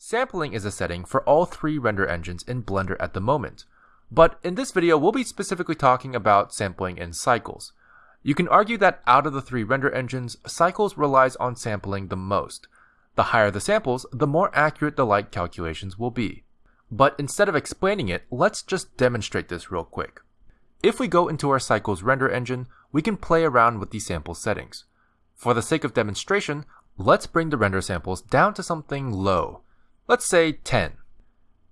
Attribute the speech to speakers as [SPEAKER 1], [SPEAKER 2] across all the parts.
[SPEAKER 1] Sampling is a setting for all three render engines in Blender at the moment, but in this video we'll be specifically talking about sampling in Cycles. You can argue that out of the three render engines, Cycles relies on sampling the most. The higher the samples, the more accurate the light calculations will be. But instead of explaining it, let's just demonstrate this real quick. If we go into our Cycles render engine, we can play around with the sample settings. For the sake of demonstration, let's bring the render samples down to something low, Let's say 10.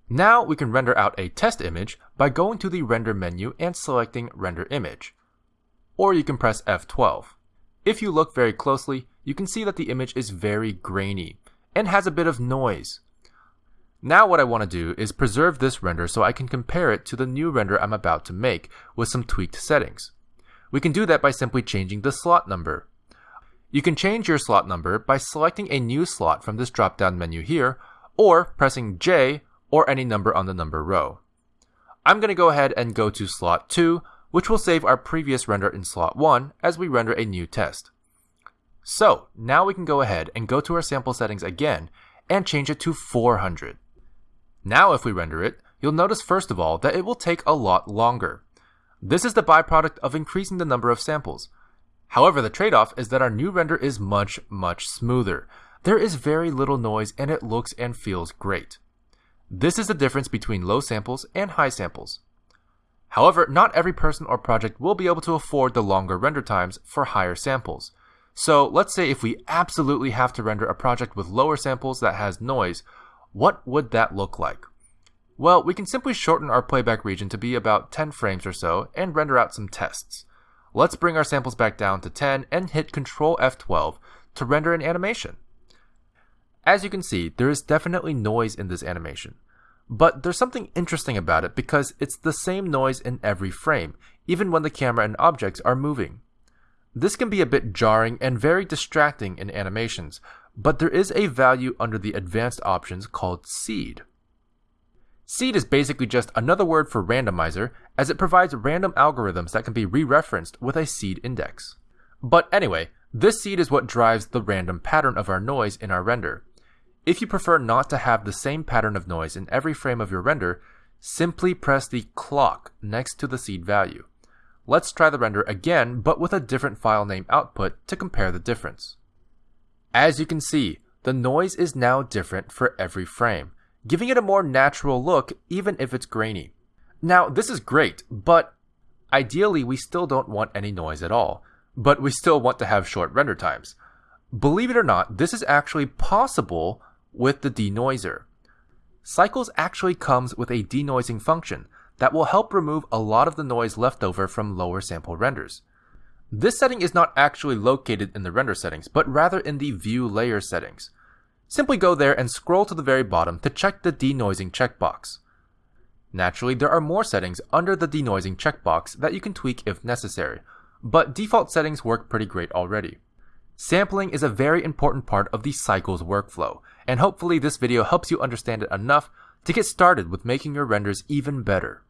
[SPEAKER 1] Now we can render out a test image by going to the render menu and selecting render image. Or you can press F12. If you look very closely, you can see that the image is very grainy and has a bit of noise. Now what I want to do is preserve this render so I can compare it to the new render I'm about to make with some tweaked settings. We can do that by simply changing the slot number. You can change your slot number by selecting a new slot from this drop-down menu here or pressing J or any number on the number row. I'm going to go ahead and go to slot 2, which will save our previous render in slot 1 as we render a new test. So now we can go ahead and go to our sample settings again and change it to 400. Now if we render it, you'll notice first of all that it will take a lot longer. This is the byproduct of increasing the number of samples. However, the trade-off is that our new render is much, much smoother, there is very little noise and it looks and feels great. This is the difference between low samples and high samples. However, not every person or project will be able to afford the longer render times for higher samples. So let's say if we absolutely have to render a project with lower samples that has noise, what would that look like? Well, we can simply shorten our playback region to be about 10 frames or so and render out some tests. Let's bring our samples back down to 10 and hit Ctrl F12 to render an animation. As you can see, there is definitely noise in this animation. But there's something interesting about it because it's the same noise in every frame, even when the camera and objects are moving. This can be a bit jarring and very distracting in animations, but there is a value under the advanced options called seed. Seed is basically just another word for randomizer, as it provides random algorithms that can be re-referenced with a seed index. But anyway, this seed is what drives the random pattern of our noise in our render. If you prefer not to have the same pattern of noise in every frame of your render, simply press the clock next to the seed value. Let's try the render again, but with a different file name output to compare the difference. As you can see, the noise is now different for every frame, giving it a more natural look even if it's grainy. Now, this is great, but ideally we still don't want any noise at all, but we still want to have short render times. Believe it or not, this is actually possible with the denoiser. Cycles actually comes with a denoising function that will help remove a lot of the noise left over from lower sample renders. This setting is not actually located in the render settings, but rather in the view layer settings. Simply go there and scroll to the very bottom to check the denoising checkbox. Naturally, there are more settings under the denoising checkbox that you can tweak if necessary, but default settings work pretty great already. Sampling is a very important part of the Cycles workflow, and hopefully this video helps you understand it enough to get started with making your renders even better.